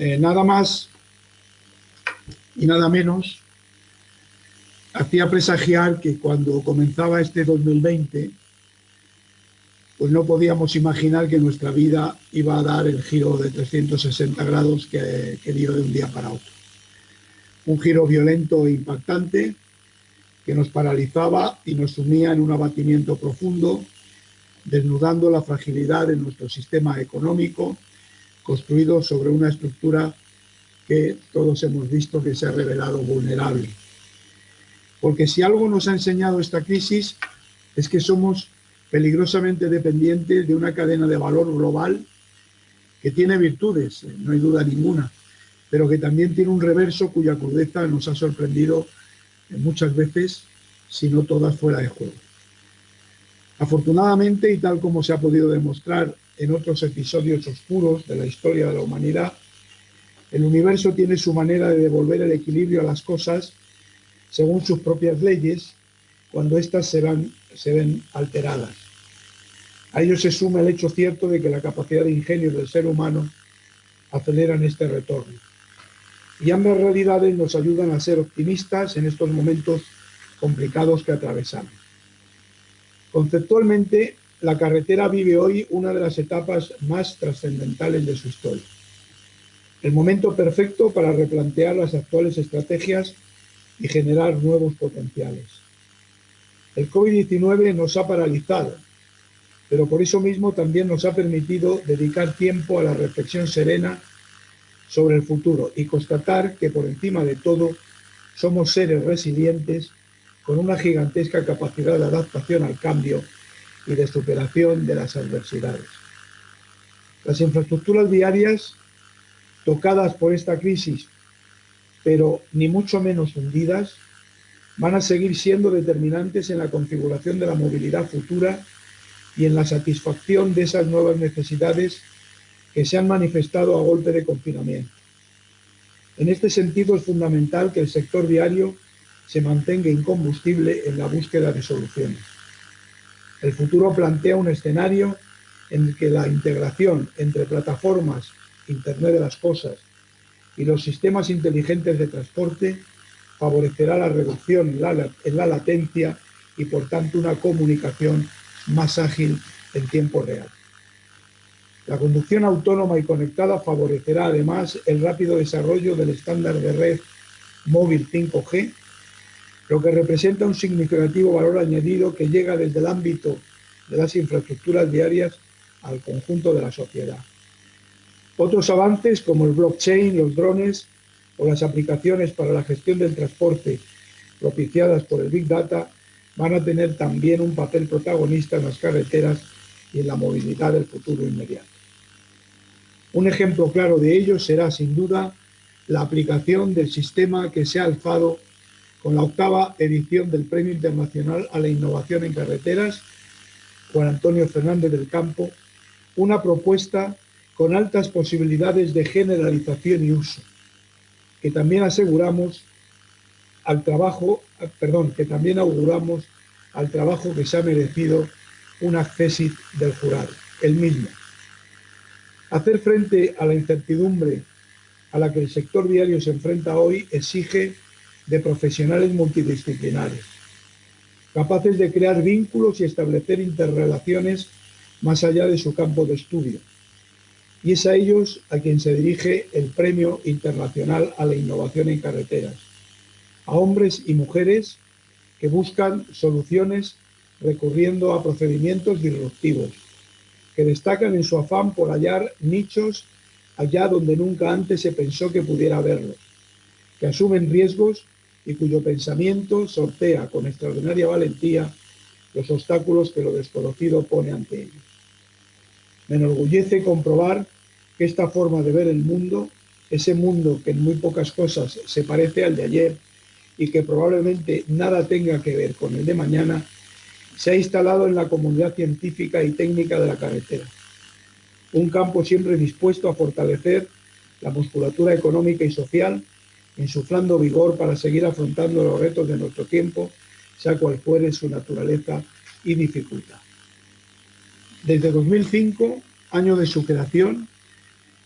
eh, nada más y nada menos hacía presagiar que cuando comenzaba este 2020 pues no podíamos imaginar que nuestra vida iba a dar el giro de 360 grados que, que dio de un día para otro. Un giro violento e impactante que nos paralizaba y nos sumía en un abatimiento profundo, desnudando la fragilidad de nuestro sistema económico, construido sobre una estructura que todos hemos visto que se ha revelado vulnerable. Porque si algo nos ha enseñado esta crisis es que somos peligrosamente dependiente de una cadena de valor global que tiene virtudes, eh, no hay duda ninguna, pero que también tiene un reverso cuya crudeza nos ha sorprendido eh, muchas veces, si no todas fuera de juego. Afortunadamente, y tal como se ha podido demostrar en otros episodios oscuros de la historia de la humanidad, el universo tiene su manera de devolver el equilibrio a las cosas según sus propias leyes cuando éstas se, se ven alteradas. A ello se suma el hecho cierto de que la capacidad de ingenio del ser humano acelera en este retorno. Y ambas realidades nos ayudan a ser optimistas en estos momentos complicados que atravesamos. Conceptualmente, la carretera vive hoy una de las etapas más trascendentales de su historia. El momento perfecto para replantear las actuales estrategias y generar nuevos potenciales. El COVID-19 nos ha paralizado, pero por eso mismo también nos ha permitido dedicar tiempo a la reflexión serena sobre el futuro y constatar que por encima de todo somos seres resilientes con una gigantesca capacidad de adaptación al cambio y de superación de las adversidades. Las infraestructuras viarias tocadas por esta crisis, pero ni mucho menos hundidas, van a seguir siendo determinantes en la configuración de la movilidad futura y en la satisfacción de esas nuevas necesidades que se han manifestado a golpe de confinamiento. En este sentido es fundamental que el sector viario se mantenga incombustible en la búsqueda de soluciones. El futuro plantea un escenario en el que la integración entre plataformas, Internet de las Cosas y los sistemas inteligentes de transporte favorecerá la reducción en la, latencia y por tanto una comunicación más ágil en tiempo real. La conducción autónoma y conectada favorecerá además el rápido desarrollo del estándar de red móvil 5G, lo que representa un significativo valor añadido que llega desde el ámbito de las infraestructuras diarias al conjunto de la sociedad. Otros avances como el blockchain, los drones o las aplicaciones para la gestión del transporte propiciadas por el Big Data van a tener también un papel protagonista en las carreteras y en la movilidad del futuro inmediato. Un ejemplo claro de ello será sin duda la aplicación del sistema que se ha alzado con la octava edición del Premio Internacional a la Innovación en Carreteras, Juan Antonio Fernández del Campo, una propuesta con altas posibilidades de generalización y uso, que también aseguramos al trabajo, perdón, que también auguramos al trabajo que se ha merecido un acceso del jurado, el mismo. Hacer frente a la incertidumbre a la que el sector diario se enfrenta hoy exige de profesionales multidisciplinares, capaces de crear vínculos y establecer interrelaciones más allá de su campo de estudio, y es a ellos a quien se dirige el Premio Internacional a la Innovación en Carreteras, a hombres y mujeres que buscan soluciones recurriendo a procedimientos disruptivos, que destacan en su afán por hallar nichos allá donde nunca antes se pensó que pudiera haberlos, que asumen riesgos y cuyo pensamiento sortea con extraordinaria valentía los obstáculos que lo desconocido pone ante ellos. Me enorgullece comprobar que esta forma de ver el mundo, ese mundo que en muy pocas cosas se parece al de ayer y que probablemente nada tenga que ver con el de mañana, se ha instalado en la comunidad científica y técnica de la carretera. Un campo siempre dispuesto a fortalecer la musculatura económica y social, insuflando vigor para seguir afrontando los retos de nuestro tiempo, sea cual fuere su naturaleza y dificultad. Desde 2005, año de su creación,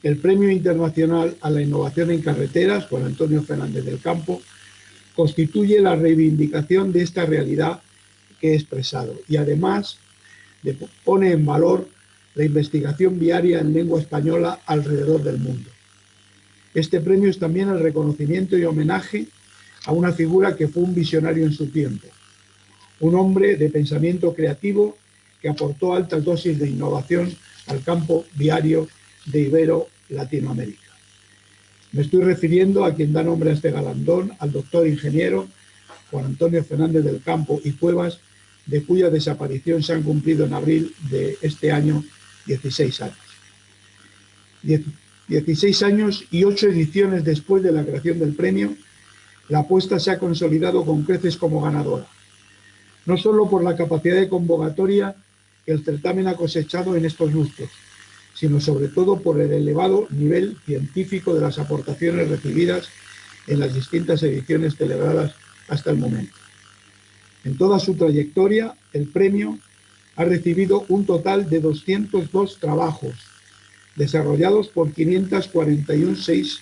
el Premio Internacional a la Innovación en Carreteras, Juan Antonio Fernández del Campo, constituye la reivindicación de esta realidad que he expresado y además pone en valor la investigación viaria en lengua española alrededor del mundo. Este premio es también el reconocimiento y homenaje a una figura que fue un visionario en su tiempo, un hombre de pensamiento creativo que aportó altas dosis de innovación al campo viario de Ibero Latinoamérica. Me estoy refiriendo a quien da nombre a este galandón, al doctor ingeniero Juan Antonio Fernández del Campo y Cuevas, de cuya desaparición se han cumplido en abril de este año 16 años. 16 años y 8 ediciones después de la creación del premio, la apuesta se ha consolidado con creces como ganadora. No solo por la capacidad de convocatoria que el certamen ha cosechado en estos lustros, sino sobre todo por el elevado nivel científico de las aportaciones recibidas en las distintas ediciones celebradas hasta el momento. En toda su trayectoria, el premio ha recibido un total de 202 trabajos desarrollados por 546,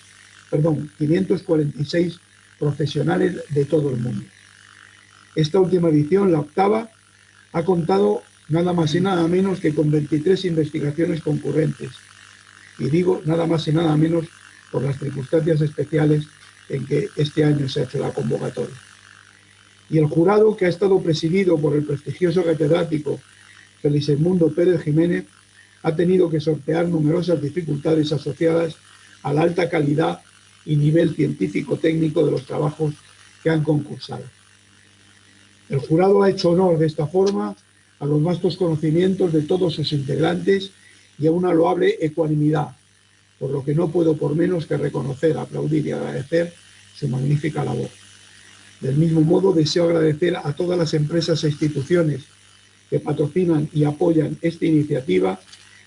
perdón, 546 profesionales de todo el mundo. Esta última edición, la octava, ha contado nada más y nada menos que con 23 investigaciones concurrentes. Y digo nada más y nada menos por las circunstancias especiales en que este año se ha hecho la convocatoria. Y el jurado, que ha estado presidido por el prestigioso catedrático Mundo Pérez Jiménez, ha tenido que sortear numerosas dificultades asociadas a la alta calidad y nivel científico-técnico de los trabajos que han concursado. El jurado ha hecho honor de esta forma a los vastos conocimientos de todos sus integrantes y a una loable ecuanimidad, por lo que no puedo por menos que reconocer, aplaudir y agradecer su magnífica labor. Del mismo modo, deseo agradecer a todas las empresas e instituciones que patrocinan y apoyan esta iniciativa,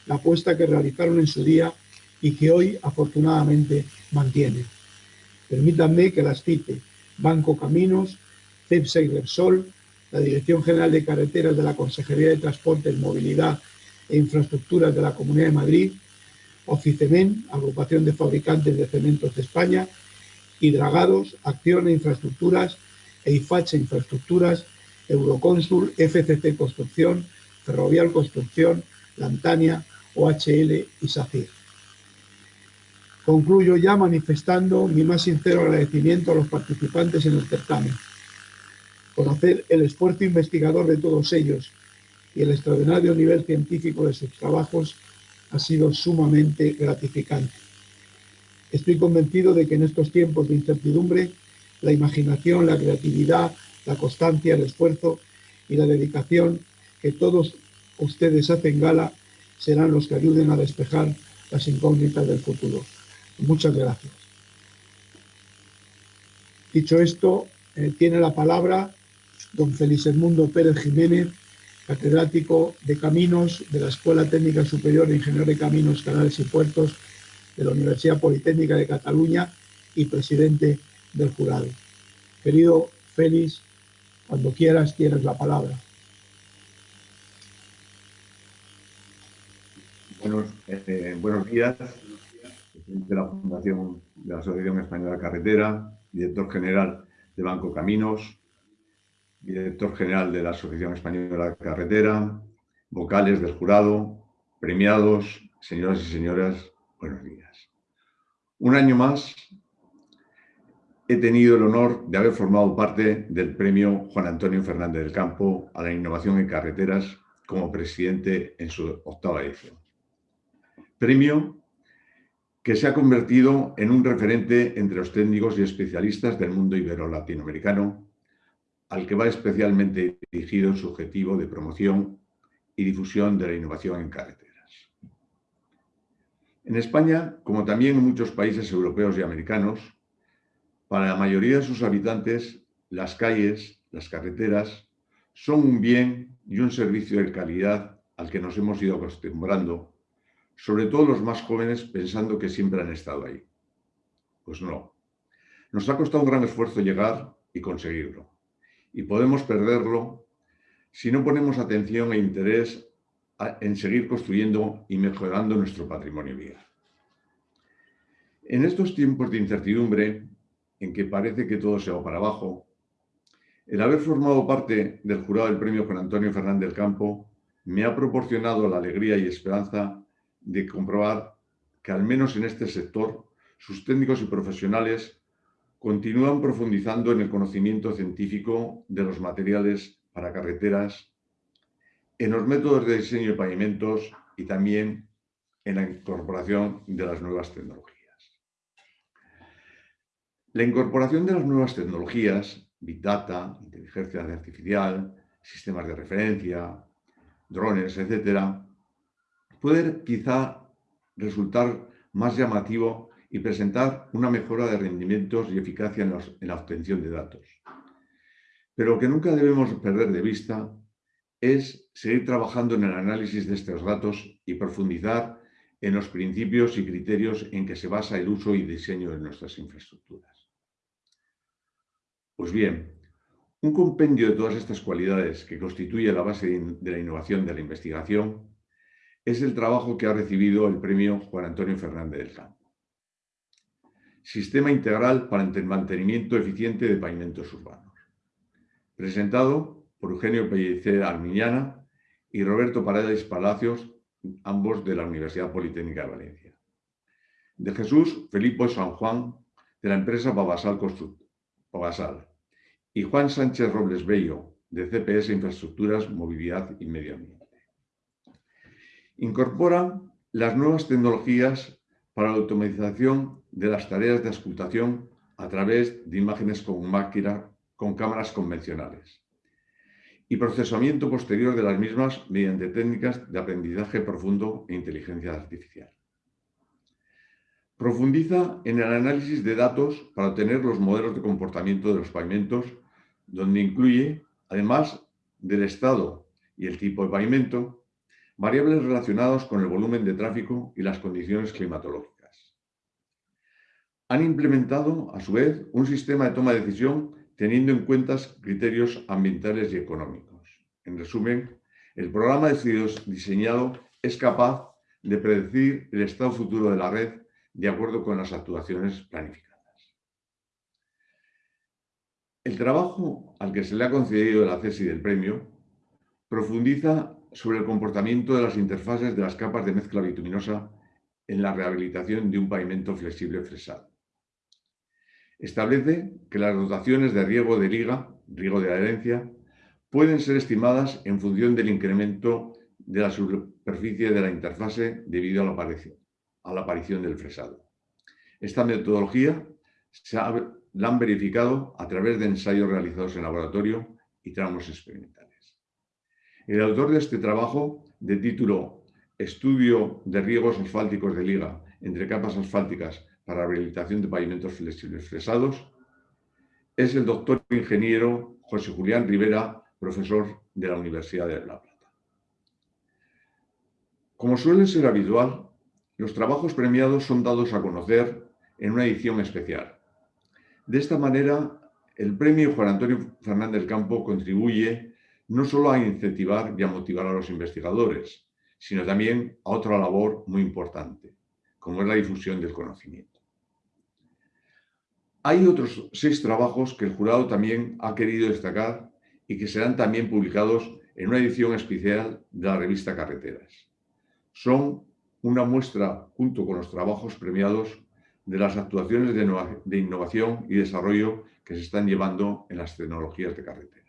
la apuesta que realizaron en su día y que hoy, afortunadamente, mantienen. Permítanme que las cite. Banco Caminos, CEP Sol, la Dirección General de Carreteras de la Consejería de Transportes, Movilidad e Infraestructuras de la Comunidad de Madrid, Oficemen, Agrupación de Fabricantes de Cementos de España, Hidragados, Acción e Infraestructuras, EIFACHE Infraestructuras, Eurocónsul, FCC Construcción, Ferrovial Construcción, Lantania, OHL y SACIR. Concluyo ya manifestando mi más sincero agradecimiento a los participantes en el certamen Conocer el esfuerzo investigador de todos ellos y el extraordinario nivel científico de sus trabajos ha sido sumamente gratificante. Estoy convencido de que en estos tiempos de incertidumbre, la imaginación, la creatividad, la constancia, el esfuerzo y la dedicación que todos ustedes hacen gala serán los que ayuden a despejar las incógnitas del futuro. Muchas gracias. Dicho esto, eh, tiene la palabra don Félix Edmundo Pérez Jiménez, catedrático de Caminos de la Escuela Técnica Superior de Ingeniero de Caminos, Canales y Puertos de la Universidad Politécnica de Cataluña y presidente del jurado. Querido Félix, cuando quieras tienes la palabra. Buenos, eh, buenos días, presidente de la Fundación de la Asociación Española de Carretera, director general de Banco Caminos, director general de la Asociación Española de Carretera, vocales del jurado, premiados, señoras y señoras, buenos días. Un año más he tenido el honor de haber formado parte del premio Juan Antonio Fernández del Campo a la innovación en carreteras como presidente en su octava edición. Premio que se ha convertido en un referente entre los técnicos y especialistas del mundo ibero-latinoamericano al que va especialmente dirigido su objetivo de promoción y difusión de la innovación en carreteras. En España, como también en muchos países europeos y americanos, para la mayoría de sus habitantes, las calles, las carreteras, son un bien y un servicio de calidad al que nos hemos ido acostumbrando, sobre todo los más jóvenes pensando que siempre han estado ahí. Pues no. Nos ha costado un gran esfuerzo llegar y conseguirlo y podemos perderlo si no ponemos atención e interés en seguir construyendo y mejorando nuestro patrimonio vial. En estos tiempos de incertidumbre, en que parece que todo se va para abajo, el haber formado parte del jurado del premio Juan Antonio Fernández del Campo me ha proporcionado la alegría y esperanza de comprobar que al menos en este sector sus técnicos y profesionales continúan profundizando en el conocimiento científico de los materiales para carreteras, en los métodos de diseño de pavimentos y también en la incorporación de las nuevas tecnologías. La incorporación de las nuevas tecnologías, Big Data, inteligencia artificial, sistemas de referencia, drones, etc., puede quizá resultar más llamativo y presentar una mejora de rendimientos y eficacia en, en la obtención de datos. Pero lo que nunca debemos perder de vista es seguir trabajando en el análisis de estos datos y profundizar en los principios y criterios en que se basa el uso y diseño de nuestras infraestructuras. Pues bien, un compendio de todas estas cualidades que constituye la base de la innovación de la investigación es el trabajo que ha recibido el premio Juan Antonio Fernández del Campo. Sistema Integral para el Mantenimiento Eficiente de Pavimentos Urbanos. Presentado por Eugenio Pellicer Armiñana y Roberto Paredes Palacios, ambos de la Universidad Politécnica de Valencia. De Jesús Felipe San Juan, de la empresa Babasal Babasal. Y Juan Sánchez Robles Bello, de CPS Infraestructuras, Movilidad y Medio Ambiente. Incorpora las nuevas tecnologías para la automatización de las tareas de auscultación a través de imágenes con, máquina, con cámaras convencionales y procesamiento posterior de las mismas mediante técnicas de aprendizaje profundo e inteligencia artificial. Profundiza en el análisis de datos para obtener los modelos de comportamiento de los pavimentos, donde incluye, además del estado y el tipo de pavimento, variables relacionadas con el volumen de tráfico y las condiciones climatológicas. Han implementado, a su vez, un sistema de toma de decisión teniendo en cuenta criterios ambientales y económicos. En resumen, el programa de diseñado es capaz de predecir el estado futuro de la red de acuerdo con las actuaciones planificadas. El trabajo al que se le ha concedido el acceso del premio profundiza sobre el comportamiento de las interfaces de las capas de mezcla bituminosa en la rehabilitación de un pavimento flexible fresado. Establece que las dotaciones de riego de liga, riego de adherencia, pueden ser estimadas en función del incremento de la superficie de la interfase debido a la aparición, del fresado. Esta metodología se la han verificado a través de ensayos realizados en laboratorio y tramos experimentales. El autor de este trabajo, de título Estudio de riegos asfálticos de liga entre capas asfálticas para rehabilitación de pavimentos flexibles fresados, es el doctor ingeniero José Julián Rivera, profesor de la Universidad de La Plata. Como suele ser habitual, los trabajos premiados son dados a conocer en una edición especial. De esta manera, el premio Juan Antonio Fernández Campo contribuye no solo a incentivar y a motivar a los investigadores, sino también a otra labor muy importante, como es la difusión del conocimiento. Hay otros seis trabajos que el jurado también ha querido destacar y que serán también publicados en una edición especial de la revista Carreteras. Son una muestra, junto con los trabajos premiados, de las actuaciones de innovación y desarrollo que se están llevando en las tecnologías de carretera.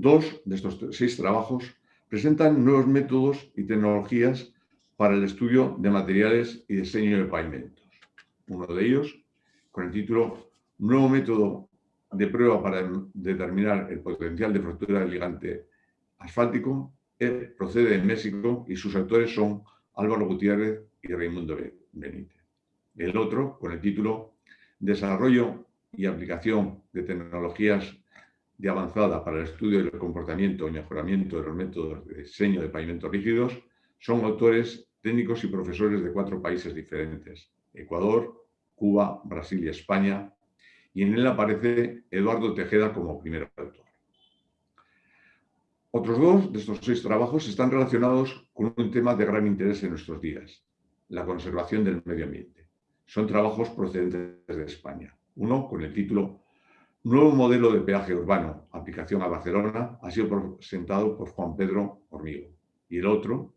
Dos de estos seis trabajos presentan nuevos métodos y tecnologías para el estudio de materiales y diseño de pavimentos. Uno de ellos, con el título Nuevo método de prueba para determinar el potencial de fractura del ligante asfáltico, procede de México y sus autores son Álvaro Gutiérrez y Raimundo Benítez. El otro, con el título Desarrollo y aplicación de tecnologías de avanzada para el estudio del comportamiento y mejoramiento de los métodos de diseño de pavimentos rígidos son autores técnicos y profesores de cuatro países diferentes, Ecuador, Cuba, Brasil y España, y en él aparece Eduardo Tejeda como primer autor. Otros dos de estos seis trabajos están relacionados con un tema de gran interés en nuestros días, la conservación del medio ambiente. son trabajos procedentes de España. Uno con el título Nuevo modelo de peaje urbano, aplicación a Barcelona, ha sido presentado por Juan Pedro Hormigo. Y el otro,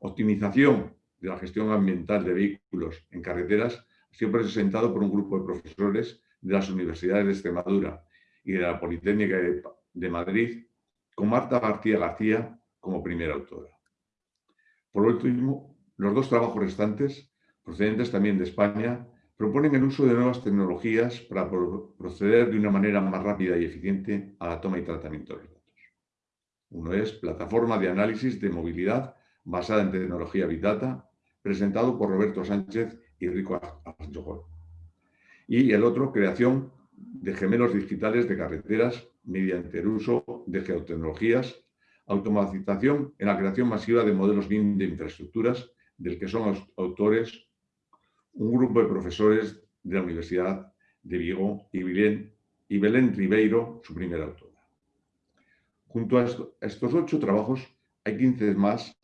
Optimización de la gestión ambiental de vehículos en carreteras, ha sido presentado por un grupo de profesores de las universidades de Extremadura y de la Politécnica de Madrid, con Marta García García como primera autora. Por último, los dos trabajos restantes, procedentes también de España, proponen el uso de nuevas tecnologías para proceder de una manera más rápida y eficiente a la toma y tratamiento de datos. Uno es Plataforma de Análisis de Movilidad basada en tecnología Big Data, presentado por Roberto Sánchez y Rico Arjogol. Y el otro, Creación de gemelos digitales de carreteras mediante el uso de geotecnologías, automatización en la creación masiva de modelos BIM de infraestructuras, del que son autores un grupo de profesores de la Universidad de Vigo y Belén, y Belén Ribeiro, su primera autora. Junto a estos ocho trabajos hay 15 más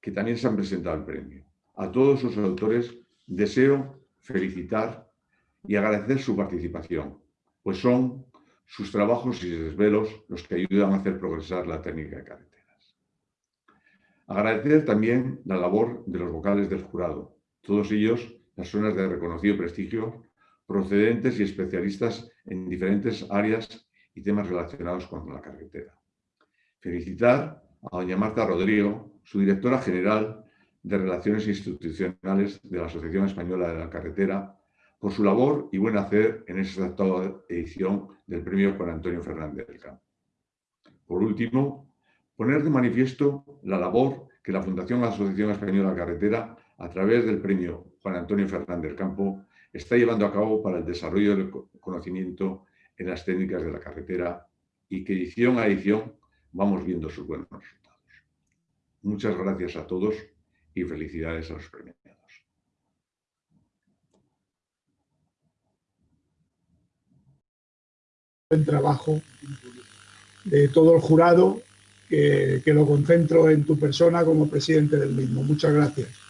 que también se han presentado al premio. A todos sus autores deseo felicitar y agradecer su participación, pues son sus trabajos y desvelos los que ayudan a hacer progresar la técnica de carreteras. Agradecer también la labor de los vocales del jurado, todos ellos personas de reconocido prestigio, procedentes y especialistas en diferentes áreas y temas relacionados con la carretera. Felicitar a doña Marta Rodrigo, su directora general de Relaciones Institucionales de la Asociación Española de la Carretera, por su labor y buen hacer en esta actual edición del premio Juan Antonio Fernández del Campo. Por último, poner de manifiesto la labor que la Fundación Asociación Española de la Carretera, a través del premio Juan Antonio Fernández Campo, está llevando a cabo para el desarrollo del conocimiento en las técnicas de la carretera y que edición a edición vamos viendo sus buenos resultados. Muchas gracias a todos y felicidades a los premiados. Buen trabajo de todo el jurado, que, que lo concentro en tu persona como presidente del mismo. Muchas gracias.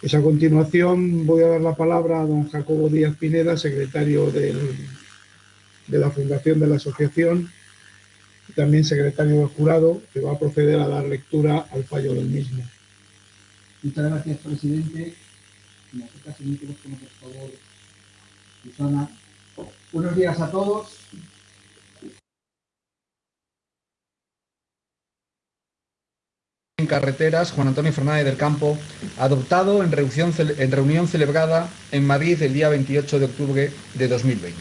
Pues a continuación voy a dar la palabra a don Jacobo Díaz Pineda, secretario de la Fundación de la Asociación y también secretario del jurado, que va a proceder a dar lectura al fallo del mismo. Muchas gracias, presidente. por favor. Buenos días a todos. En carreteras Juan Antonio Fernández del Campo, adoptado en reunión, en reunión celebrada en Madrid el día 28 de octubre de 2020.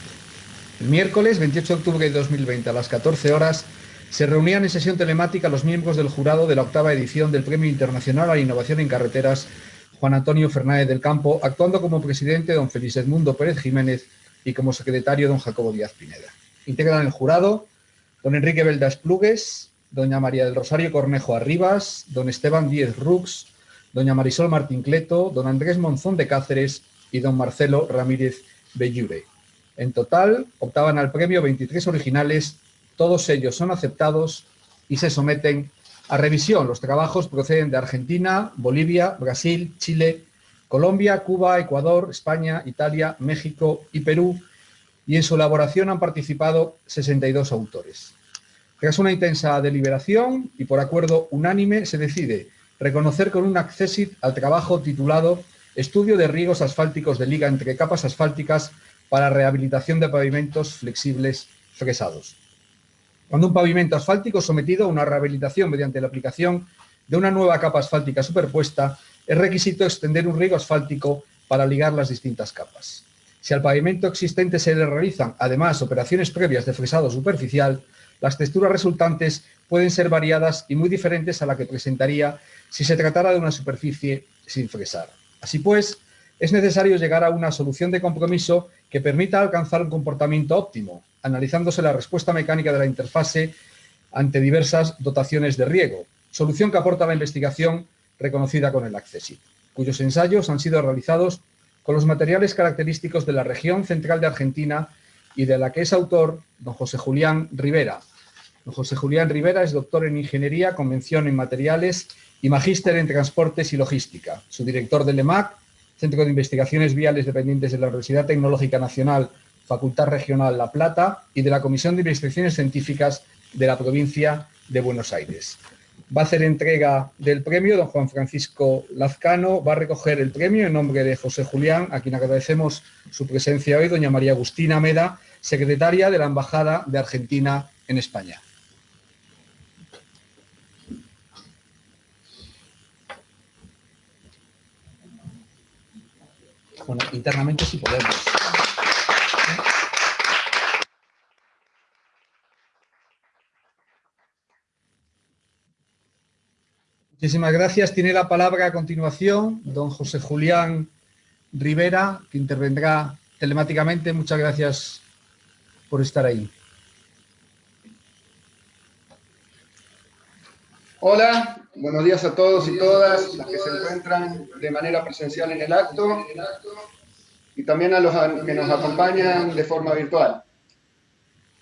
El miércoles 28 de octubre de 2020 a las 14 horas se reunían en sesión telemática los miembros del jurado de la octava edición del Premio Internacional a la Innovación en Carreteras Juan Antonio Fernández del Campo, actuando como presidente don Félix Edmundo Pérez Jiménez y como secretario don Jacobo Díaz Pineda. Integran el jurado don Enrique Veldas Plugues, doña María del Rosario Cornejo Arribas, don Esteban Díez Rux, doña Marisol Martín Cleto, don Andrés Monzón de Cáceres y don Marcelo Ramírez Bellure. En total, optaban al premio 23 originales, todos ellos son aceptados y se someten a revisión. Los trabajos proceden de Argentina, Bolivia, Brasil, Chile, Colombia, Cuba, Ecuador, España, Italia, México y Perú, y en su elaboración han participado 62 autores. Tras una intensa deliberación y por acuerdo unánime se decide reconocer con un accesit al trabajo titulado Estudio de riegos asfálticos de liga entre capas asfálticas para rehabilitación de pavimentos flexibles fresados. Cuando un pavimento asfáltico sometido a una rehabilitación mediante la aplicación de una nueva capa asfáltica superpuesta, es requisito extender un riego asfáltico para ligar las distintas capas. Si al pavimento existente se le realizan, además, operaciones previas de fresado superficial, las texturas resultantes pueden ser variadas y muy diferentes a la que presentaría si se tratara de una superficie sin fresar. Así pues, es necesario llegar a una solución de compromiso que permita alcanzar un comportamiento óptimo, analizándose la respuesta mecánica de la interfase ante diversas dotaciones de riego, solución que aporta la investigación reconocida con el Accessit, cuyos ensayos han sido realizados con los materiales característicos de la región central de Argentina y de la que es autor don José Julián Rivera. José Julián Rivera es doctor en Ingeniería, Convención en Materiales y magíster en Transportes y Logística. Su director del EMAC, Centro de Investigaciones Viales dependientes de la Universidad Tecnológica Nacional, Facultad Regional La Plata y de la Comisión de Investigaciones Científicas de la provincia de Buenos Aires. Va a hacer entrega del premio don Juan Francisco Lazcano, va a recoger el premio en nombre de José Julián, a quien agradecemos su presencia hoy, doña María Agustina Meda, secretaria de la Embajada de Argentina en España. Bueno, internamente sí podemos. Muchísimas gracias. Tiene la palabra a continuación don José Julián Rivera, que intervendrá telemáticamente. Muchas gracias por estar ahí. Hola, buenos días a todos y todas las que se encuentran de manera presencial en el acto y también a los que nos acompañan de forma virtual.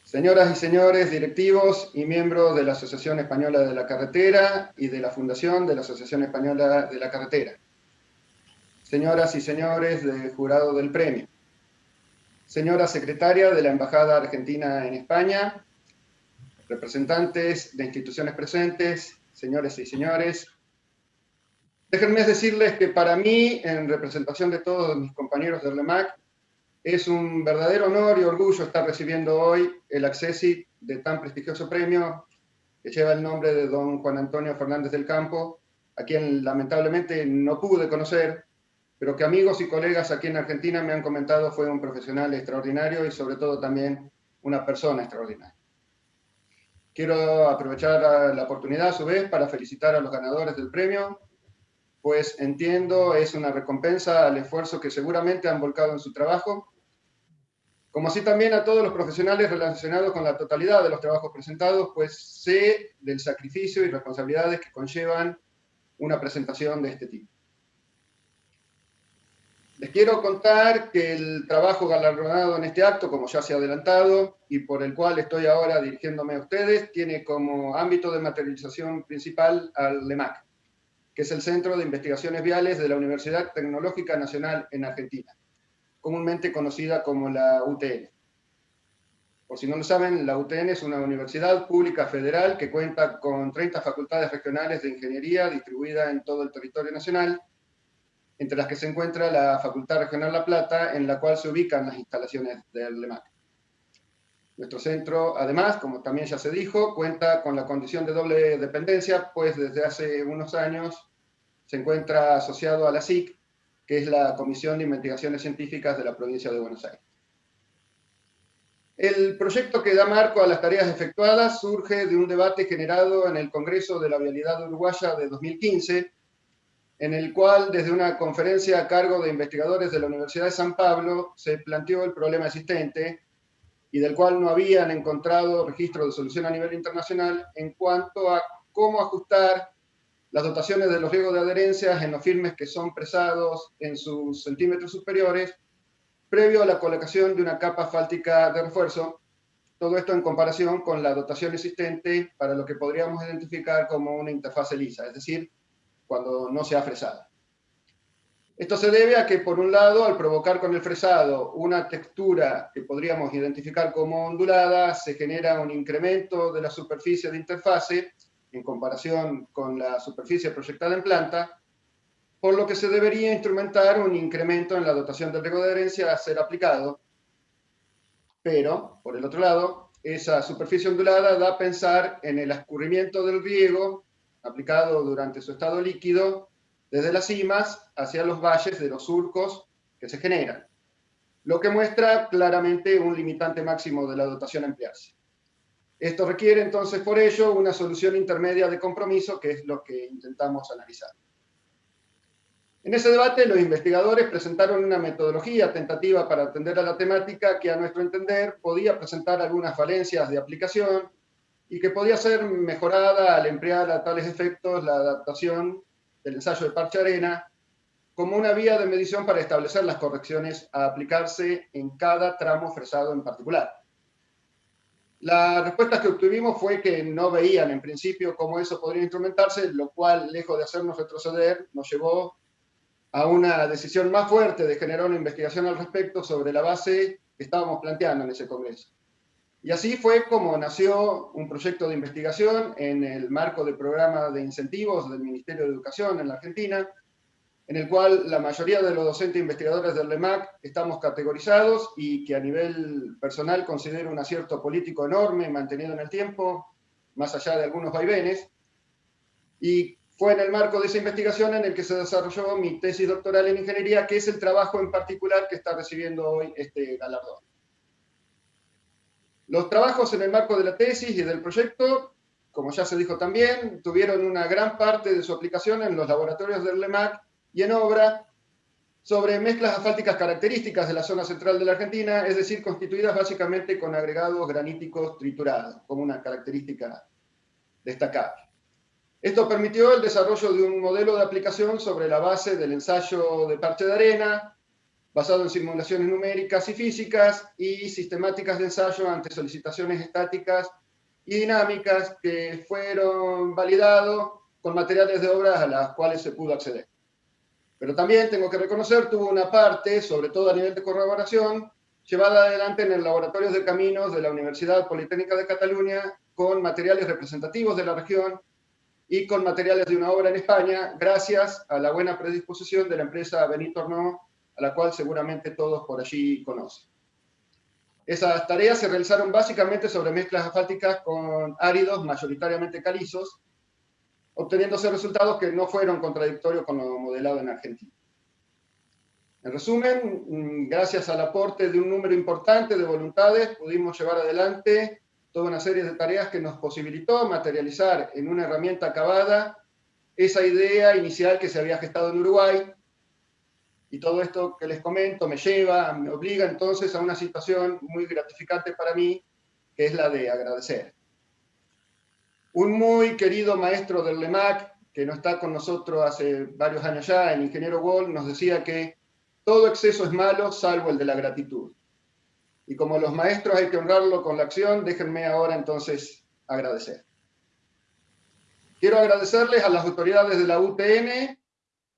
Señoras y señores directivos y miembros de la Asociación Española de la Carretera y de la Fundación de la Asociación Española de la Carretera. Señoras y señores del jurado del premio. Señora secretaria de la Embajada Argentina en España, representantes de instituciones presentes, señores y señores, déjenme decirles que para mí, en representación de todos mis compañeros del LEMAC, es un verdadero honor y orgullo estar recibiendo hoy el acceso de tan prestigioso premio que lleva el nombre de don Juan Antonio Fernández del Campo, a quien lamentablemente no pude conocer, pero que amigos y colegas aquí en Argentina me han comentado fue un profesional extraordinario y sobre todo también una persona extraordinaria. Quiero aprovechar la oportunidad a su vez para felicitar a los ganadores del premio, pues entiendo es una recompensa al esfuerzo que seguramente han volcado en su trabajo como así también a todos los profesionales relacionados con la totalidad de los trabajos presentados, pues sé del sacrificio y responsabilidades que conllevan una presentación de este tipo. Les quiero contar que el trabajo galardonado en este acto, como ya se ha adelantado, y por el cual estoy ahora dirigiéndome a ustedes, tiene como ámbito de materialización principal al LEMAC, que es el Centro de Investigaciones Viales de la Universidad Tecnológica Nacional en Argentina comúnmente conocida como la UTN. Por si no lo saben, la UTN es una universidad pública federal que cuenta con 30 facultades regionales de ingeniería distribuidas en todo el territorio nacional, entre las que se encuentra la Facultad Regional La Plata, en la cual se ubican las instalaciones del LEMAC. Nuestro centro, además, como también ya se dijo, cuenta con la condición de doble dependencia, pues desde hace unos años se encuentra asociado a la SIC, que es la Comisión de Investigaciones Científicas de la provincia de Buenos Aires. El proyecto que da marco a las tareas efectuadas surge de un debate generado en el Congreso de la Vialidad Uruguaya de 2015, en el cual desde una conferencia a cargo de investigadores de la Universidad de San Pablo se planteó el problema existente y del cual no habían encontrado registro de solución a nivel internacional en cuanto a cómo ajustar las dotaciones de los riegos de adherencias en los firmes que son presados en sus centímetros superiores, previo a la colocación de una capa fáltica de refuerzo, todo esto en comparación con la dotación existente para lo que podríamos identificar como una interfase lisa, es decir, cuando no se ha fresado. Esto se debe a que, por un lado, al provocar con el fresado una textura que podríamos identificar como ondulada, se genera un incremento de la superficie de interfase, en comparación con la superficie proyectada en planta, por lo que se debería instrumentar un incremento en la dotación del riego de adherencia a ser aplicado. Pero, por el otro lado, esa superficie ondulada da a pensar en el escurrimiento del riego aplicado durante su estado líquido desde las cimas hacia los valles de los surcos que se generan, lo que muestra claramente un limitante máximo de la dotación a. Esto requiere entonces por ello una solución intermedia de compromiso, que es lo que intentamos analizar. En ese debate los investigadores presentaron una metodología tentativa para atender a la temática que a nuestro entender podía presentar algunas falencias de aplicación y que podía ser mejorada al emplear a tales efectos la adaptación del ensayo de parche arena como una vía de medición para establecer las correcciones a aplicarse en cada tramo fresado en particular. La respuesta que obtuvimos fue que no veían en principio cómo eso podría instrumentarse, lo cual, lejos de hacernos retroceder, nos llevó a una decisión más fuerte de generar una investigación al respecto sobre la base que estábamos planteando en ese congreso. Y así fue como nació un proyecto de investigación en el marco del programa de incentivos del Ministerio de Educación en la Argentina, en el cual la mayoría de los docentes investigadores del LEMAC estamos categorizados y que a nivel personal considero un acierto político enorme mantenido en el tiempo, más allá de algunos vaivenes. Y fue en el marco de esa investigación en el que se desarrolló mi tesis doctoral en ingeniería, que es el trabajo en particular que está recibiendo hoy este galardón. Los trabajos en el marco de la tesis y del proyecto, como ya se dijo también, tuvieron una gran parte de su aplicación en los laboratorios del LEMAC y en obra sobre mezclas asfálticas características de la zona central de la Argentina, es decir, constituidas básicamente con agregados graníticos triturados, como una característica destacable. Esto permitió el desarrollo de un modelo de aplicación sobre la base del ensayo de parche de arena, basado en simulaciones numéricas y físicas y sistemáticas de ensayo ante solicitaciones estáticas y dinámicas que fueron validados con materiales de obras a las cuales se pudo acceder. Pero también tengo que reconocer, tuvo una parte, sobre todo a nivel de corroboración, llevada adelante en el Laboratorio de Caminos de la Universidad Politécnica de Cataluña con materiales representativos de la región y con materiales de una obra en España, gracias a la buena predisposición de la empresa Benito Arnaud, a la cual seguramente todos por allí conocen. Esas tareas se realizaron básicamente sobre mezclas asfálticas con áridos mayoritariamente calizos, obteniéndose resultados que no fueron contradictorios con lo modelado en Argentina. En resumen, gracias al aporte de un número importante de voluntades, pudimos llevar adelante toda una serie de tareas que nos posibilitó materializar en una herramienta acabada esa idea inicial que se había gestado en Uruguay, y todo esto que les comento me lleva, me obliga entonces a una situación muy gratificante para mí, que es la de agradecer. Un muy querido maestro del LEMAC, que no está con nosotros hace varios años ya, el ingeniero Wall, nos decía que todo exceso es malo, salvo el de la gratitud. Y como los maestros hay que honrarlo con la acción, déjenme ahora entonces agradecer. Quiero agradecerles a las autoridades de la UTN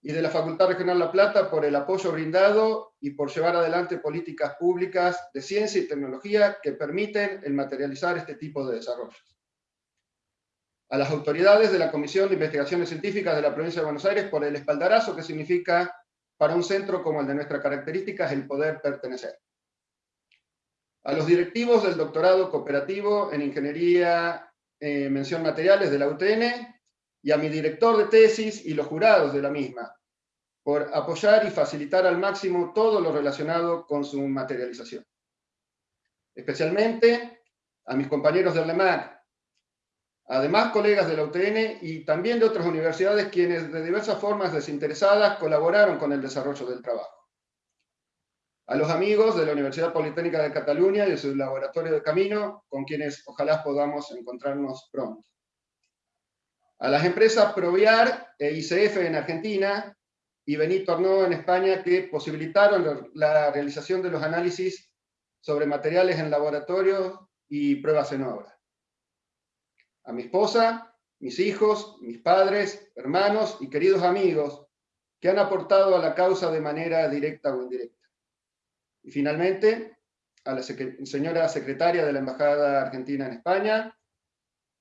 y de la Facultad Regional La Plata por el apoyo brindado y por llevar adelante políticas públicas de ciencia y tecnología que permiten el materializar este tipo de desarrollos a las autoridades de la Comisión de Investigaciones Científicas de la Provincia de Buenos Aires por el espaldarazo que significa para un centro como el de nuestras características el poder pertenecer. A los directivos del doctorado cooperativo en Ingeniería eh, Mención Materiales de la UTN y a mi director de tesis y los jurados de la misma, por apoyar y facilitar al máximo todo lo relacionado con su materialización. Especialmente a mis compañeros del LEMAC, además colegas de la UTN y también de otras universidades quienes de diversas formas desinteresadas colaboraron con el desarrollo del trabajo. A los amigos de la Universidad Politécnica de Cataluña y de su laboratorio de camino, con quienes ojalá podamos encontrarnos pronto. A las empresas Proviar e ICF en Argentina y Benito Arnaud en España que posibilitaron la realización de los análisis sobre materiales en laboratorio y pruebas en obra a mi esposa, mis hijos, mis padres, hermanos y queridos amigos que han aportado a la causa de manera directa o indirecta. Y finalmente, a la señora secretaria de la Embajada Argentina en España,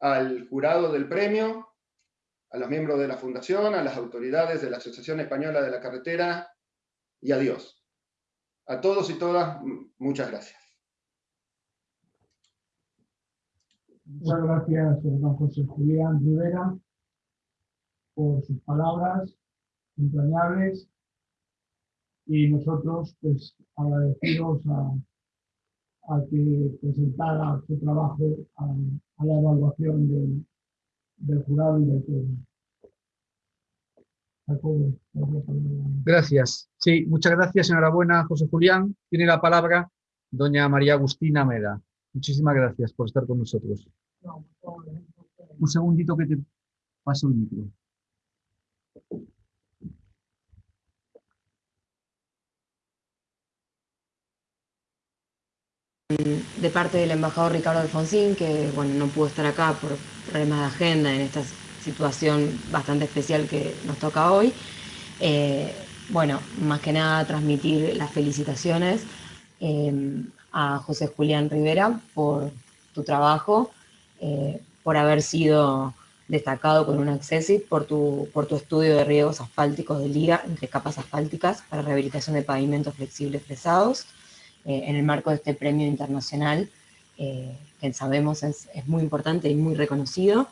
al jurado del premio, a los miembros de la Fundación, a las autoridades de la Asociación Española de la Carretera y a Dios. A todos y todas, muchas gracias. Muchas gracias, don José Julián Rivera, por sus palabras entrañables y nosotros pues agradecidos a, a que presentara su trabajo a, la evaluación del, del, jurado y del pueblo. Gracias. Sí, muchas gracias, enhorabuena, José Julián. Tiene la palabra doña María Agustina Meda. Muchísimas gracias por estar con nosotros. Un segundito que te paso el micro. de parte del embajador Ricardo Alfonsín, que bueno, no pudo estar acá por problemas de agenda en esta situación bastante especial que nos toca hoy. Eh, bueno, más que nada transmitir las felicitaciones eh, a José Julián Rivera por tu trabajo, eh, por haber sido destacado con un Accessit, por tu, por tu estudio de riegos asfálticos de liga entre capas asfálticas para rehabilitación de pavimentos flexibles pesados, en el marco de este premio internacional, que sabemos es, es muy importante y muy reconocido,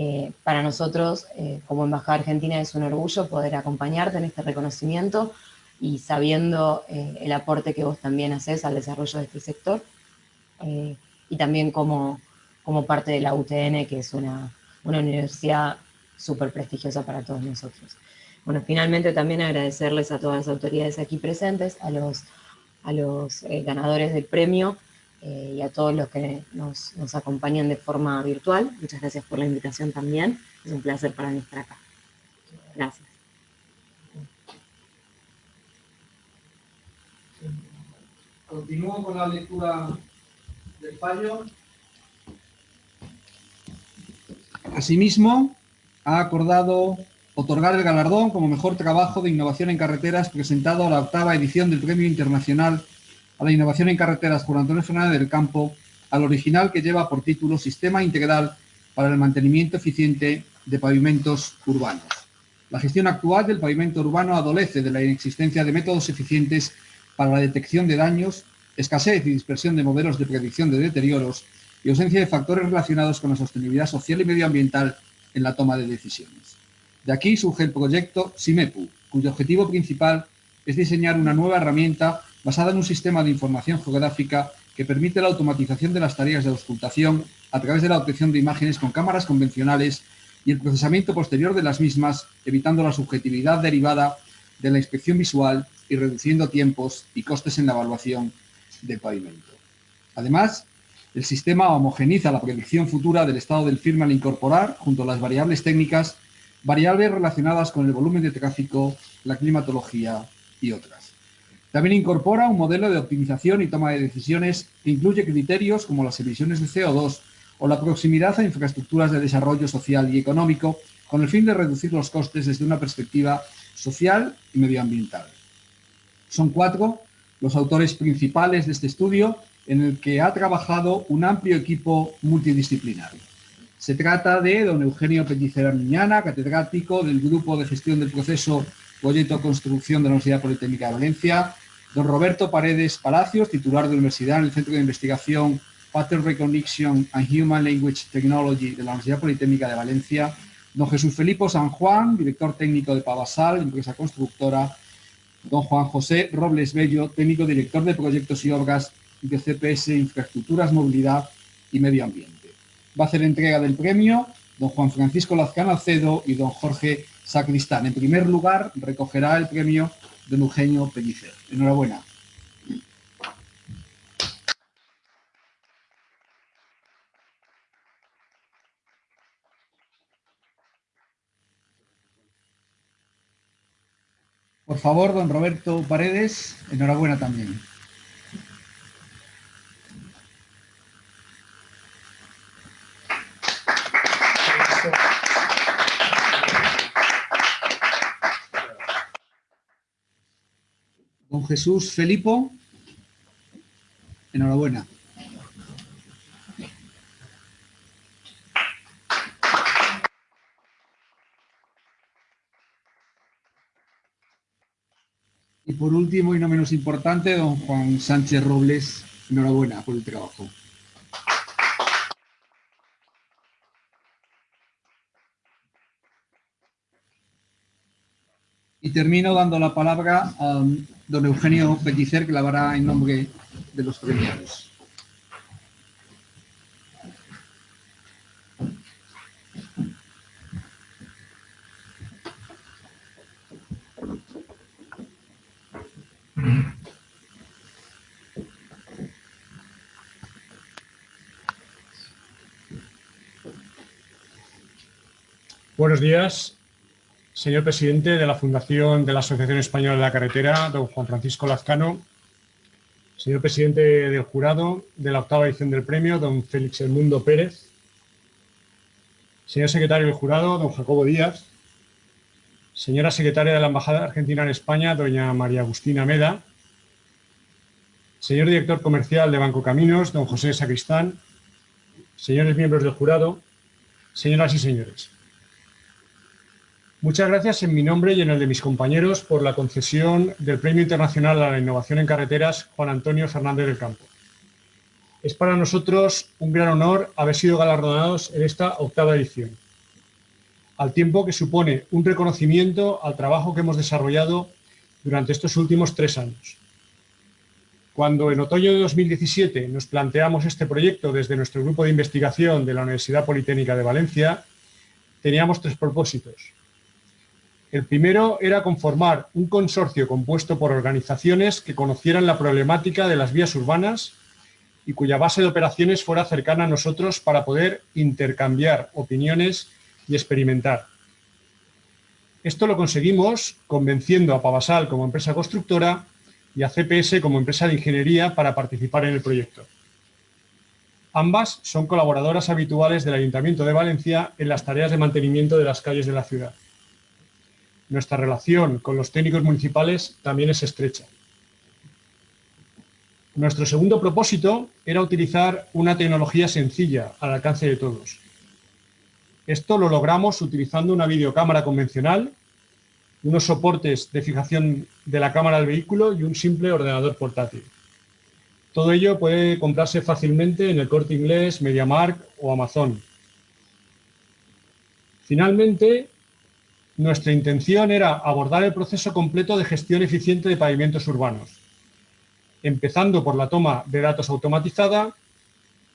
eh, para nosotros, eh, como Embajada Argentina, es un orgullo poder acompañarte en este reconocimiento y sabiendo eh, el aporte que vos también haces al desarrollo de este sector, y también como, como parte de la UTN, que es una, una universidad súper prestigiosa para todos nosotros. Bueno, finalmente también agradecerles a todas las autoridades aquí presentes, a los, a los ganadores del premio, eh, y a todos los que nos, nos, acompañan de forma virtual. Muchas gracias por la invitación también. Es un placer para mí estar acá. Gracias. Continúo con la lectura del fallo. Asimismo, ha acordado otorgar el galardón como mejor trabajo de innovación en carreteras presentado a la octava edición del Premio Internacional a la innovación en carreteras por Antonio Fernández del Campo, al original que lleva por título Sistema Integral para el Mantenimiento Eficiente de Pavimentos Urbanos. La gestión actual del pavimento urbano adolece de la inexistencia de métodos eficientes para la detección de daños, escasez y dispersión de modelos de predicción de deterioros y ausencia de factores relacionados con la sostenibilidad social y medioambiental en la toma de decisiones. De aquí surge el proyecto SIMEPU, cuyo objetivo principal es diseñar una nueva herramienta basada en un sistema de información geográfica que permite la automatización de las tareas de auscultación a través de la obtención de imágenes con cámaras convencionales y el procesamiento posterior de las mismas, evitando la subjetividad derivada de la inspección visual y reduciendo tiempos y costes en la evaluación del pavimento. Además, el sistema homogeniza la predicción futura del estado del firme al incorporar, junto a las variables técnicas, variables relacionadas con el volumen de tráfico, la climatología y otras. También incorpora un modelo de optimización y toma de decisiones que incluye criterios como las emisiones de CO2 o la proximidad a infraestructuras de desarrollo social y económico con el fin de reducir los costes desde una perspectiva social y medioambiental. Son cuatro los autores principales de este estudio en el que ha trabajado un amplio equipo multidisciplinario. Se trata de don Eugenio Pellicera Miñana, catedrático del Grupo de Gestión del Proceso Proyecto Construcción de la Universidad Politécnica de Valencia, don Roberto Paredes Palacios, titular de la universidad en el Centro de Investigación Pattern Recognition and Human Language Technology de la Universidad Politécnica de Valencia, don Jesús Felipe San Juan, director técnico de Pavasal, empresa constructora, don Juan José Robles Bello, técnico director de proyectos y obras de CPS Infraestructuras, Movilidad y Medio Ambiente. Va a hacer entrega del premio don Juan Francisco Lazcano Acedo y don Jorge Sacristán. En primer lugar, recogerá el premio de Eugenio Pellicer. Enhorabuena. Por favor, don Roberto Paredes, enhorabuena también. Don Jesús Felipo, enhorabuena. Y por último y no menos importante, don Juan Sánchez Robles, enhorabuena por el trabajo. Y termino dando la palabra a don Eugenio Pellicer, que la hará en nombre de los premiados. Buenos días. Señor presidente de la Fundación de la Asociación Española de la Carretera, don Juan Francisco Lazcano, señor presidente del jurado de la octava edición del premio, don Félix Elmundo Pérez, señor secretario del jurado, don Jacobo Díaz, señora secretaria de la Embajada Argentina en España, doña María Agustina Meda, señor director comercial de Banco Caminos, don José Sacristán, señores miembros del jurado, señoras y señores. Muchas gracias en mi nombre y en el de mis compañeros por la concesión del Premio Internacional a la Innovación en Carreteras Juan Antonio Fernández del Campo. Es para nosotros un gran honor haber sido galardonados en esta octava edición, al tiempo que supone un reconocimiento al trabajo que hemos desarrollado durante estos últimos tres años. Cuando en otoño de 2017 nos planteamos este proyecto desde nuestro grupo de investigación de la Universidad Politécnica de Valencia, teníamos tres propósitos. El primero era conformar un consorcio compuesto por organizaciones que conocieran la problemática de las vías urbanas y cuya base de operaciones fuera cercana a nosotros para poder intercambiar opiniones y experimentar. Esto lo conseguimos convenciendo a Pavasal como empresa constructora y a CPS como empresa de ingeniería para participar en el proyecto. Ambas son colaboradoras habituales del Ayuntamiento de Valencia en las tareas de mantenimiento de las calles de la ciudad. Nuestra relación con los técnicos municipales también es estrecha. Nuestro segundo propósito era utilizar una tecnología sencilla al alcance de todos. Esto lo logramos utilizando una videocámara convencional, unos soportes de fijación de la cámara del vehículo y un simple ordenador portátil. Todo ello puede comprarse fácilmente en el Corte Inglés, MediaMark o Amazon. Finalmente, nuestra intención era abordar el proceso completo de gestión eficiente de pavimentos urbanos, empezando por la toma de datos automatizada,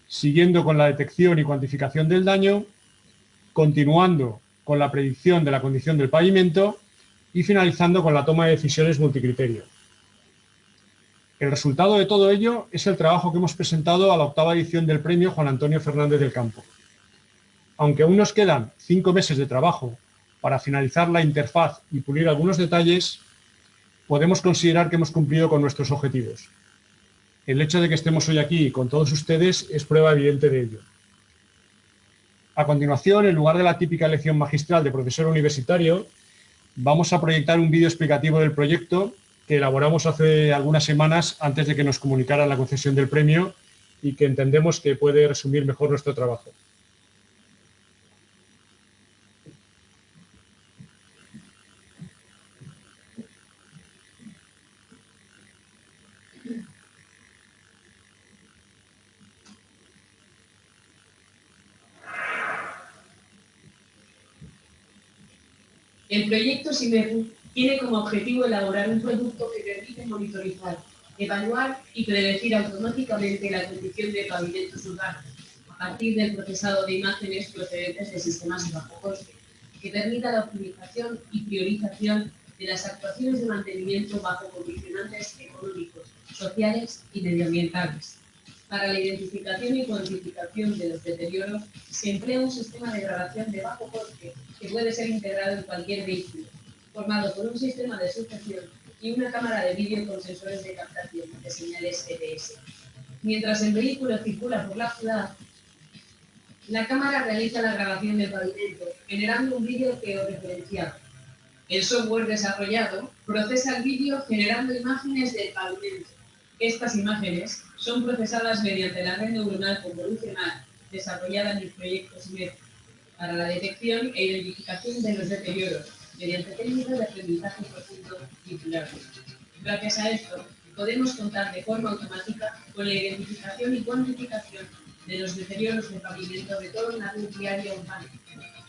siguiendo con la detección y cuantificación del daño, continuando con la predicción de la condición del pavimento y finalizando con la toma de decisiones multicriterio. El resultado de todo ello es el trabajo que hemos presentado a la octava edición del premio Juan Antonio Fernández del Campo. Aunque aún nos quedan cinco meses de trabajo para finalizar la interfaz y pulir algunos detalles, podemos considerar que hemos cumplido con nuestros objetivos. El hecho de que estemos hoy aquí con todos ustedes es prueba evidente de ello. A continuación, en lugar de la típica lección magistral de profesor universitario, vamos a proyectar un vídeo explicativo del proyecto que elaboramos hace algunas semanas antes de que nos comunicaran la concesión del premio y que entendemos que puede resumir mejor nuestro trabajo. El proyecto SIMEPU tiene como objetivo elaborar un producto que permite monitorizar, evaluar y predecir automáticamente la condición de pavimentos urbanos a partir del procesado de imágenes procedentes de sistemas de bajo coste, que permita la optimización y priorización de las actuaciones de mantenimiento bajo condicionantes económicos, sociales y medioambientales. Para la identificación y cuantificación de los deterioros se emplea un sistema de grabación de bajo coste que puede ser integrado en cualquier vehículo, formado por un sistema de sujeción y una cámara de vídeo con sensores de captación de señales EDS. Mientras el vehículo circula por la ciudad, la cámara realiza la grabación del pavimento, generando un vídeo georreferenciado. El software desarrollado procesa el vídeo generando imágenes del pavimento. Estas imágenes son procesadas mediante la red neuronal convolucional desarrollada en el proyecto SMED para la detección e identificación de los deterioros mediante técnicas de aprendizaje profundo titular. Gracias a esto, podemos contar de forma automática con la identificación y cuantificación de los deterioros de pavimento de toda una red diaria urbana.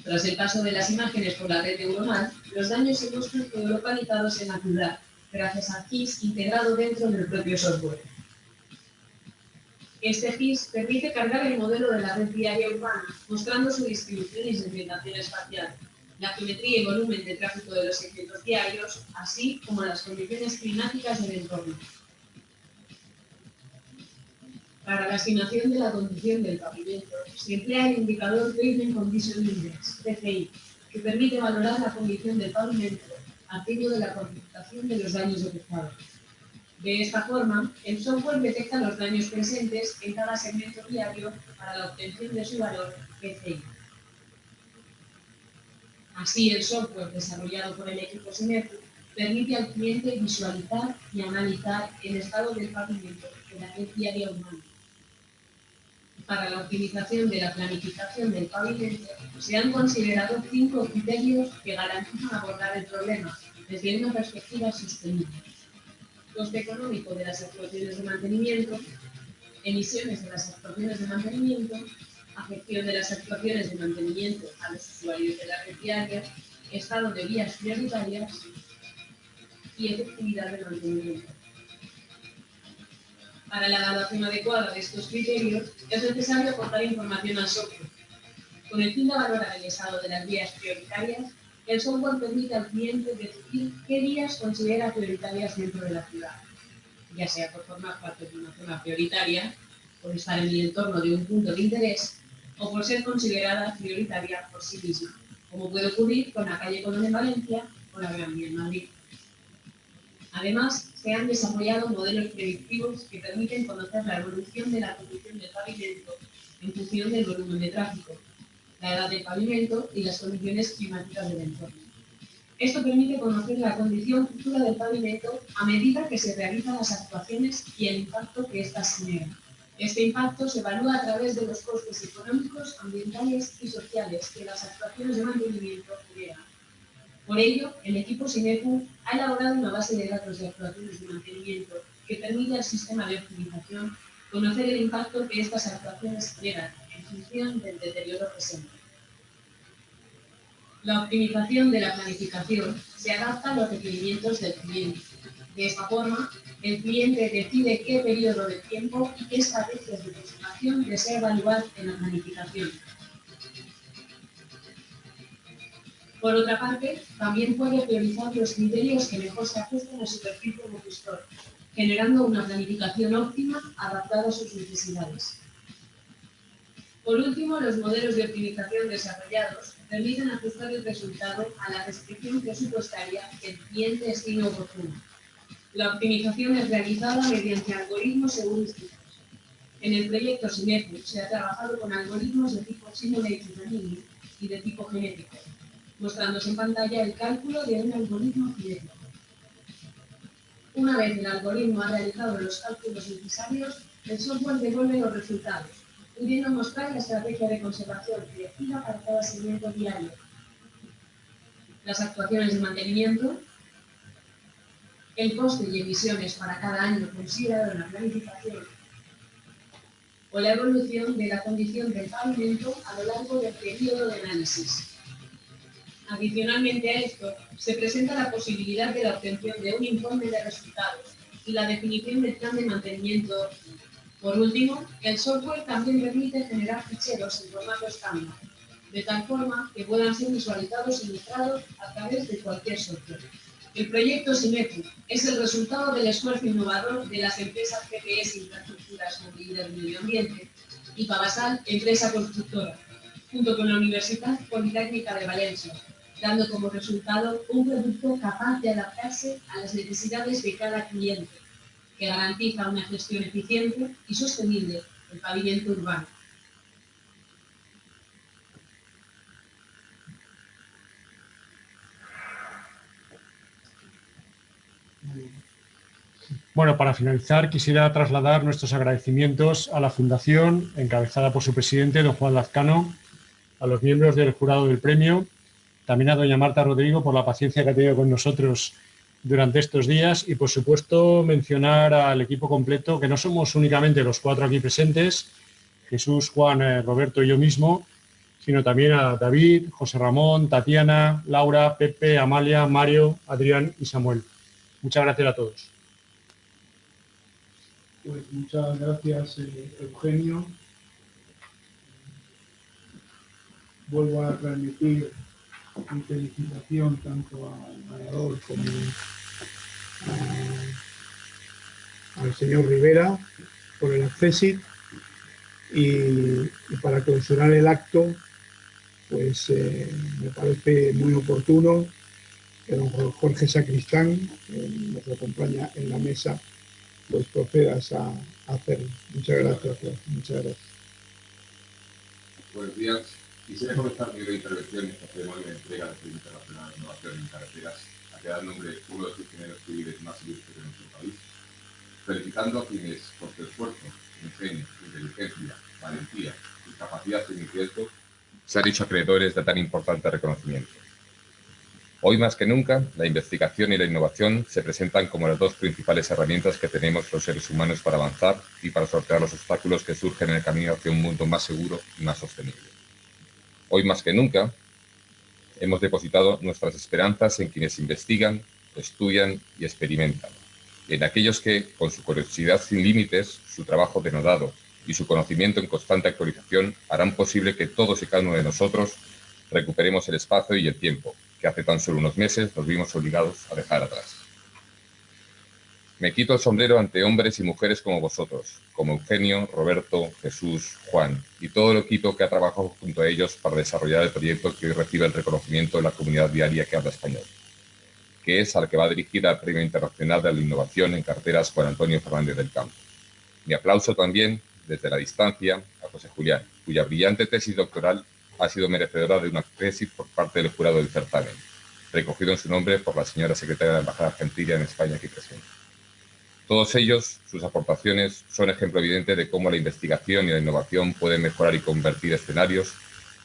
Tras el paso de las imágenes por la red neuronal, los daños se muestran geolocalizados en la ciudad, gracias a GIS integrado dentro del propio software. Este GIS permite cargar el modelo de la red diaria urbana, mostrando su distribución y segmentación espacial, la geometría y volumen de tráfico de los segmentos diarios, así como las condiciones climáticas del entorno. Para la estimación de la condición del pavimento, se emplea el indicador Pavement Condition Index, PCI, que permite valorar la condición del pavimento a de la cuantificación de los daños detectados. De esta forma, el software detecta los daños presentes en cada segmento diario para la obtención de su valor PCI. Así, el software desarrollado por el equipo Sinergo permite al cliente visualizar y analizar el estado del pavimento en la red diaria humana. Para la optimización de la planificación del pavimento, se han considerado cinco criterios que garantizan abordar el problema desde una perspectiva sostenible coste económico de las actuaciones de mantenimiento, emisiones de las actuaciones de mantenimiento, afección de las actuaciones de mantenimiento a los usuarios de la red diaria, estado de vías prioritarias y efectividad del mantenimiento. Para la evaluación adecuada de estos criterios, es necesario aportar información al software, con el fin de valorar el estado de las vías prioritarias el software permite al cliente decidir qué vías considera prioritarias dentro de la ciudad, ya sea por formar parte de una zona prioritaria, por estar en el entorno de un punto de interés o por ser considerada prioritaria por sí misma, como puede ocurrir con la calle Colón en Valencia o la Gran Vía en Madrid. Además, se han desarrollado modelos predictivos que permiten conocer la evolución de la condición del pavimento en función del volumen de tráfico, la edad del pavimento y las condiciones climáticas del entorno. Esto permite conocer la condición futura del pavimento a medida que se realizan las actuaciones y el impacto que éstas generan. Este impacto se evalúa a través de los costes económicos, ambientales y sociales que las actuaciones de mantenimiento generan. Por ello, el equipo SINECU ha elaborado una base de datos de actuaciones de mantenimiento que permite al sistema de optimización conocer el impacto que estas actuaciones generan del deterioro presente. La optimización de la planificación se adapta a los requerimientos del cliente. De esta forma, el cliente decide qué periodo de tiempo y qué estrategias de conservación desea evaluar en la planificación. Por otra parte, también puede priorizar los criterios que mejor se ajusten a su perfil como gestor, generando una planificación óptima adaptada a sus necesidades. Por último, los modelos de optimización desarrollados permiten ajustar el resultado a la restricción presupuestaria que el cliente estime oportuno. La optimización es realizada mediante algoritmos heurísticos. En el proyecto Sinergy se ha trabajado con algoritmos de tipo Learning y de tipo genético, mostrándose en pantalla el cálculo de un algoritmo genético. Una vez el algoritmo ha realizado los cálculos necesarios, el software devuelve los resultados, pudiendo mostrar la estrategia de conservación elegida para cada segmento diario, las actuaciones de mantenimiento, el coste y emisiones para cada año considerado en la planificación o la evolución de la condición del pavimento a lo largo del periodo de análisis. Adicionalmente a esto, se presenta la posibilidad de la obtención de un informe de resultados y la definición del plan de mantenimiento por último, el software también permite generar ficheros en formato estándar, de tal forma que puedan ser visualizados y ilustrados a través de cualquier software. El proyecto Simetri es el resultado del esfuerzo innovador de las empresas GPS Infraestructuras, Movilidad y Medio Ambiente y Pavasal, empresa constructora, junto con la Universidad Politécnica de Valencia, dando como resultado un producto capaz de adaptarse a las necesidades de cada cliente que garantiza una gestión eficiente y sostenible del pavimento urbano. Bueno, para finalizar quisiera trasladar nuestros agradecimientos a la Fundación, encabezada por su presidente, don Juan Lazcano, a los miembros del jurado del premio, también a doña Marta Rodrigo por la paciencia que ha tenido con nosotros durante estos días y, por supuesto, mencionar al equipo completo, que no somos únicamente los cuatro aquí presentes, Jesús, Juan, eh, Roberto y yo mismo, sino también a David, José Ramón, Tatiana, Laura, Pepe, Amalia, Mario, Adrián y Samuel. Muchas gracias a todos. Pues muchas gracias, eh, Eugenio. Vuelvo a transmitir mi felicitación tanto al ganador como al señor Rivera por el accesit y, para clausurar el acto pues eh, me parece muy oportuno que don Jorge Sacristán, que nos acompaña en la mesa, pues procedas a, hacerlo. Muchas gracias, muchas gracias. Buenos días. Quisiera comenzar mi intervención en esta ceremonia de entrega del Premio Internacional de Innovación en Carreteras a que da nombre uno de los ingenieros civiles más ilustres de nuestro país, felicitando a quienes, por su esfuerzo, ingenio, inteligencia, valentía y capacidad de se han hecho acreedores de tan importante reconocimiento. Hoy más que nunca, la investigación y la innovación se presentan como las dos principales herramientas que tenemos los seres humanos para avanzar y para sortear los obstáculos que surgen en el camino hacia un mundo más seguro y más sostenible. Hoy más que nunca, hemos depositado nuestras esperanzas en quienes investigan, estudian y experimentan, en aquellos que, con su curiosidad sin límites, su trabajo denodado y su conocimiento en constante actualización harán posible que todos y cada uno de nosotros recuperemos el espacio y el tiempo que hace tan solo unos meses nos vimos obligados a dejar atrás. Me quito el sombrero ante hombres y mujeres como vosotros, como Eugenio, Roberto, Jesús, Juan y todo el equipo que ha trabajado junto a ellos para desarrollar el proyecto que hoy recibe el reconocimiento de la comunidad diaria que habla español, que es al que va dirigida el Premio Internacional de la Innovación en Carteras Juan Antonio Fernández del Campo. Mi aplauso también, desde la distancia, a José Julián, cuya brillante tesis doctoral ha sido merecedora de una tesis por parte del jurado del certamen, recogido en su nombre por la señora secretaria de la Embajada Argentina en España aquí presente. Todos ellos, sus aportaciones, son ejemplo evidente de cómo la investigación y la innovación pueden mejorar y convertir escenarios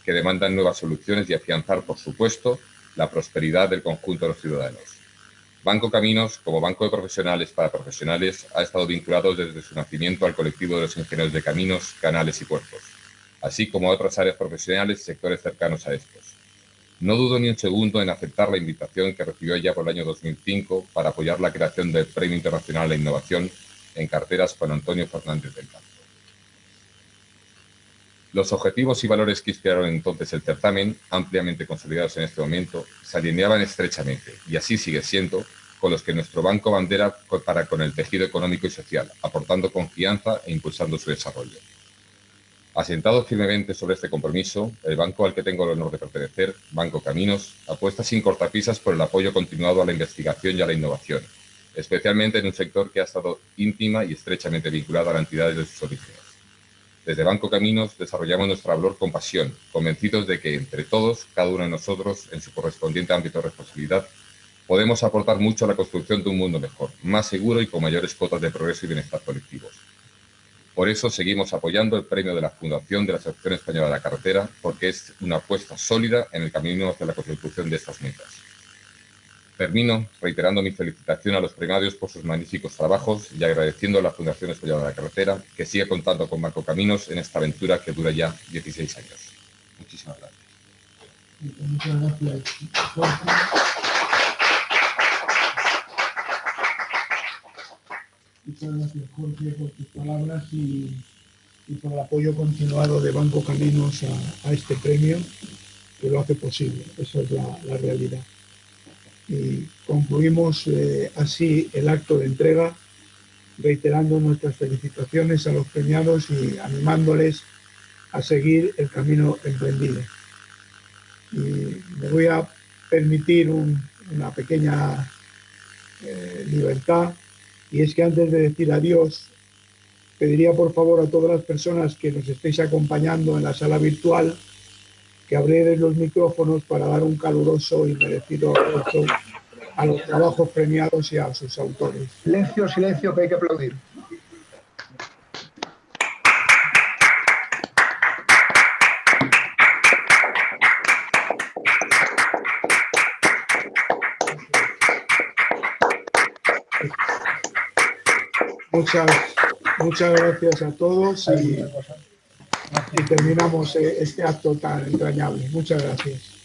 que demandan nuevas soluciones y afianzar, por supuesto, la prosperidad del conjunto de los ciudadanos. Banco Caminos, como banco de profesionales para profesionales, ha estado vinculado desde su nacimiento al colectivo de los ingenieros de caminos, canales y puertos así como a otras áreas profesionales y sectores cercanos a estos. No dudo ni un segundo en aceptar la invitación que recibió ya por el año 2005 para apoyar la creación del Premio Internacional a la Innovación en carteras con Antonio Fernández del Campo. Los objetivos y valores que inspiraron entonces el certamen, ampliamente consolidados en este momento, se alineaban estrechamente, y así sigue siendo, con los que nuestro banco bandera para con el tejido económico y social, aportando confianza e impulsando su desarrollo. Asentado firmemente sobre este compromiso, el banco al que tengo el honor de pertenecer, Banco Caminos, apuesta sin cortapisas por el apoyo continuado a la investigación y a la innovación, especialmente en un sector que ha estado íntima y estrechamente vinculado a la entidad desde sus orígenes. Desde Banco Caminos desarrollamos nuestra valor con pasión, convencidos de que entre todos, cada uno de nosotros, en su correspondiente ámbito de responsabilidad, podemos aportar mucho a la construcción de un mundo mejor, más seguro y con mayores cuotas de progreso y bienestar colectivos. Por eso seguimos apoyando el premio de la Fundación de la Asociación Española de la Carretera, porque es una apuesta sólida en el camino hacia la consecución de estas metas. Termino reiterando mi felicitación a los premiados por sus magníficos trabajos y agradeciendo a la Fundación Española de la Carretera que sigue contando con Marco Caminos en esta aventura que dura ya 16 años. Muchísimas gracias, Jorge, por tus palabras y, por el apoyo continuado de Banco Caminos a, este premio, que lo hace posible. Esa es la, realidad. Y concluimos eh, así el acto de entrega, reiterando nuestras felicitaciones a los premiados y animándoles a seguir el camino emprendido. Y me voy a permitir una pequeña eh, libertad y es que antes de decir adiós, pediría por favor a todas las personas que nos estéis acompañando en la sala virtual que abrierais los micrófonos para dar un caluroso y merecido aplauso a los trabajos premiados y a sus autores. Silencio, silencio, que hay que aplaudir. Muchas, muchas gracias a todos y, y terminamos eh, este acto tan entrañable. Muchas gracias.